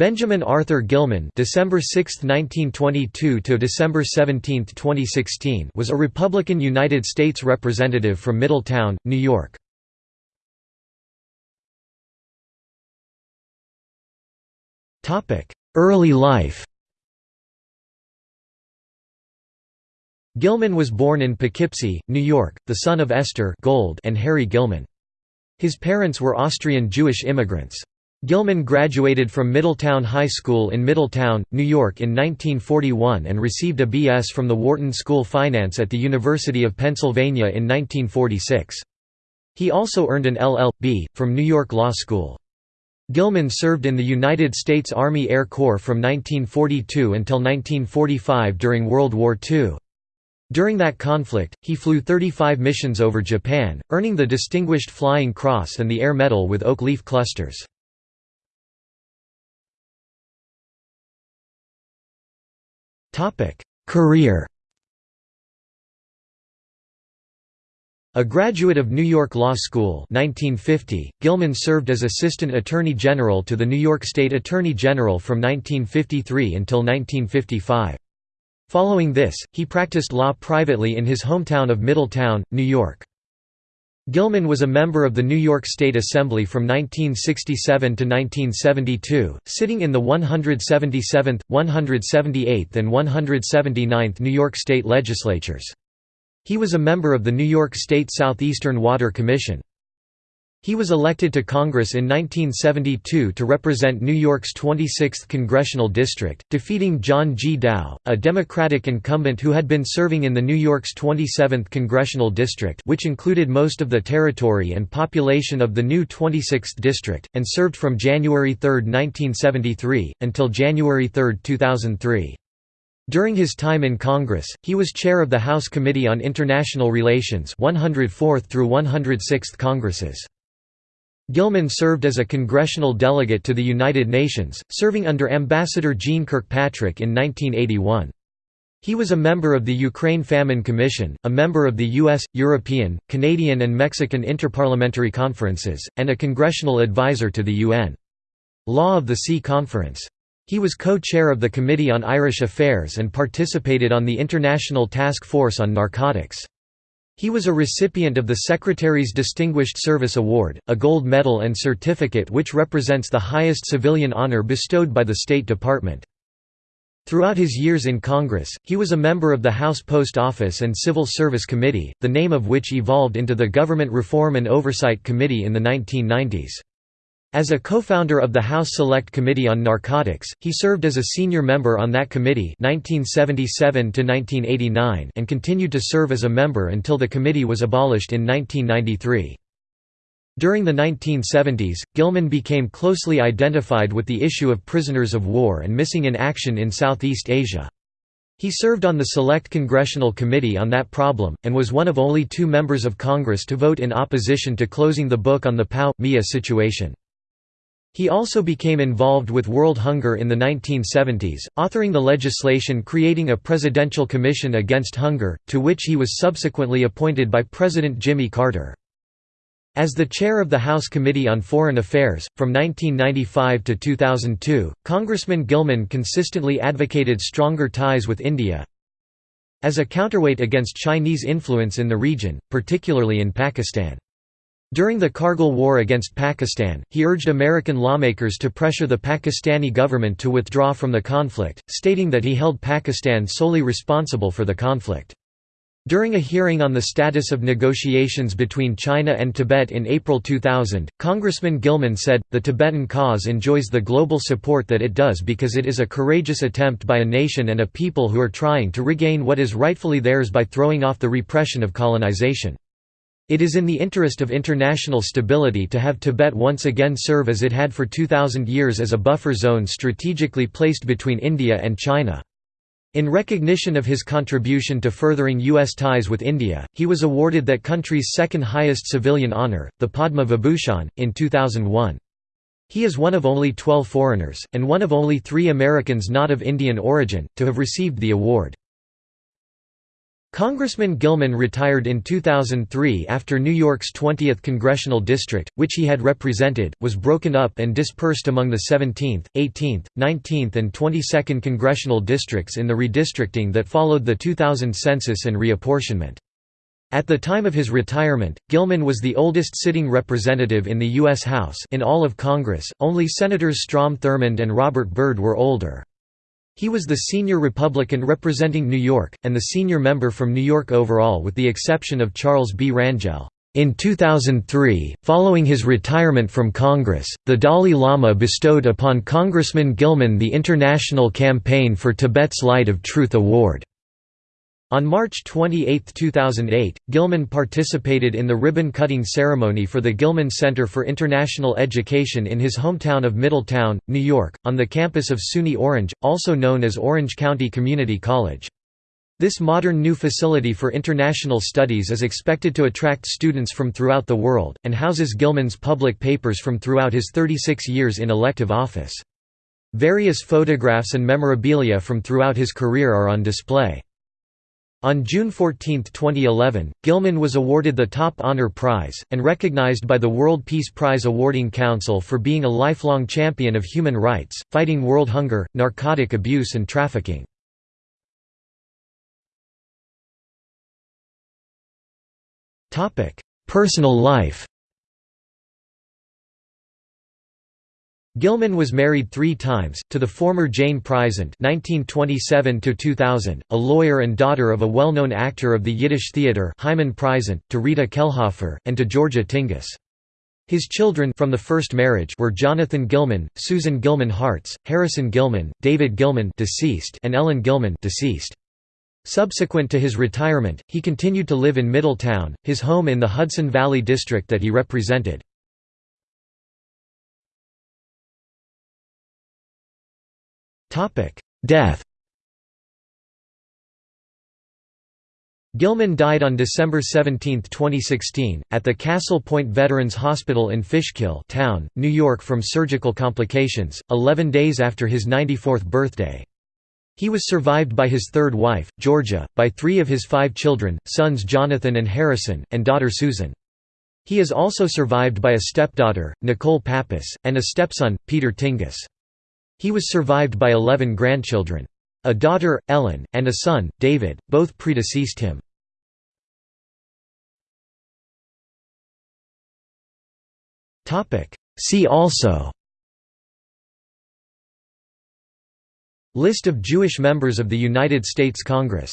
Benjamin Arthur Gilman December 6, 1922 to December 17, 2016 was a Republican United States representative from Middletown, New York. Early life Gilman was born in Poughkeepsie, New York, the son of Esther Gold and Harry Gilman. His parents were Austrian Jewish immigrants. Gilman graduated from Middletown High School in Middletown, New York in 1941 and received a B.S. from the Wharton School Finance at the University of Pennsylvania in 1946. He also earned an LL.B. from New York Law School. Gilman served in the United States Army Air Corps from 1942 until 1945 during World War II. During that conflict, he flew 35 missions over Japan, earning the Distinguished Flying Cross and the Air Medal with oak leaf clusters. Career A graduate of New York Law School 1950, Gilman served as Assistant Attorney General to the New York State Attorney General from 1953 until 1955. Following this, he practiced law privately in his hometown of Middletown, New York. Gilman was a member of the New York State Assembly from 1967 to 1972, sitting in the 177th, 178th and 179th New York State legislatures. He was a member of the New York State Southeastern Water Commission. He was elected to Congress in 1972 to represent New York's 26th congressional district, defeating John G. Dow, a Democratic incumbent who had been serving in the New York's 27th congressional district which included most of the territory and population of the new 26th district, and served from January 3, 1973, until January 3, 2003. During his time in Congress, he was chair of the House Committee on International Relations 104th through 106th Congresses. Gilman served as a congressional delegate to the United Nations, serving under Ambassador Jeane Kirkpatrick in 1981. He was a member of the Ukraine Famine Commission, a member of the U.S., European, Canadian and Mexican Interparliamentary Conferences, and a congressional advisor to the UN. Law of the Sea Conference. He was co-chair of the Committee on Irish Affairs and participated on the International Task Force on Narcotics. He was a recipient of the Secretary's Distinguished Service Award, a gold medal and certificate which represents the highest civilian honor bestowed by the State Department. Throughout his years in Congress, he was a member of the House Post Office and Civil Service Committee, the name of which evolved into the Government Reform and Oversight Committee in the 1990s. As a co-founder of the House Select Committee on Narcotics, he served as a senior member on that committee 1977 and continued to serve as a member until the committee was abolished in 1993. During the 1970s, Gilman became closely identified with the issue of prisoners of war and missing in action in Southeast Asia. He served on the Select Congressional Committee on that problem, and was one of only two members of Congress to vote in opposition to closing the book on the POW-MIA situation. He also became involved with world hunger in the 1970s, authoring the legislation creating a Presidential Commission Against Hunger, to which he was subsequently appointed by President Jimmy Carter. As the chair of the House Committee on Foreign Affairs, from 1995 to 2002, Congressman Gilman consistently advocated stronger ties with India as a counterweight against Chinese influence in the region, particularly in Pakistan. During the Kargil War against Pakistan, he urged American lawmakers to pressure the Pakistani government to withdraw from the conflict, stating that he held Pakistan solely responsible for the conflict. During a hearing on the status of negotiations between China and Tibet in April 2000, Congressman Gilman said, The Tibetan cause enjoys the global support that it does because it is a courageous attempt by a nation and a people who are trying to regain what is rightfully theirs by throwing off the repression of colonization. It is in the interest of international stability to have Tibet once again serve as it had for 2,000 years as a buffer zone strategically placed between India and China. In recognition of his contribution to furthering U.S. ties with India, he was awarded that country's second highest civilian honour, the Padma Vibhushan, in 2001. He is one of only 12 foreigners, and one of only three Americans not of Indian origin, to have received the award. Congressman Gilman retired in 2003 after New York's 20th congressional district, which he had represented, was broken up and dispersed among the 17th, 18th, 19th and 22nd congressional districts in the redistricting that followed the 2000 census and reapportionment. At the time of his retirement, Gilman was the oldest sitting representative in the U.S. House in all of Congress, only Senators Strom Thurmond and Robert Byrd were older. He was the senior Republican representing New York, and the senior member from New York overall with the exception of Charles B. Rangel. In 2003, following his retirement from Congress, the Dalai Lama bestowed upon Congressman Gilman the International Campaign for Tibet's Light of Truth Award. On March 28, 2008, Gilman participated in the ribbon-cutting ceremony for the Gilman Center for International Education in his hometown of Middletown, New York, on the campus of SUNY Orange, also known as Orange County Community College. This modern new facility for international studies is expected to attract students from throughout the world, and houses Gilman's public papers from throughout his 36 years in elective office. Various photographs and memorabilia from throughout his career are on display. On June 14, 2011, Gilman was awarded the Top Honor Prize, and recognized by the World Peace Prize Awarding Council for being a lifelong champion of human rights, fighting world hunger, narcotic abuse and trafficking. Personal life Gilman was married three times, to the former Jane Prisant (1927–2000), a lawyer and daughter of a well-known actor of the Yiddish theater Hyman Prisant, to Rita Kellhofer, and to Georgia Tingus. His children from the first marriage were Jonathan Gilman, Susan Gilman Hartz, Harrison Gilman, David Gilman deceased, and Ellen Gilman deceased. Subsequent to his retirement, he continued to live in Middletown, his home in the Hudson Valley district that he represented. Death Gilman died on December 17, 2016, at the Castle Point Veterans Hospital in Fishkill town, New York from surgical complications, 11 days after his 94th birthday. He was survived by his third wife, Georgia, by three of his five children, sons Jonathan and Harrison, and daughter Susan. He is also survived by a stepdaughter, Nicole Pappas, and a stepson, Peter Tingus. He was survived by 11 grandchildren. A daughter, Ellen, and a son, David, both predeceased him. See also List of Jewish members of the United States Congress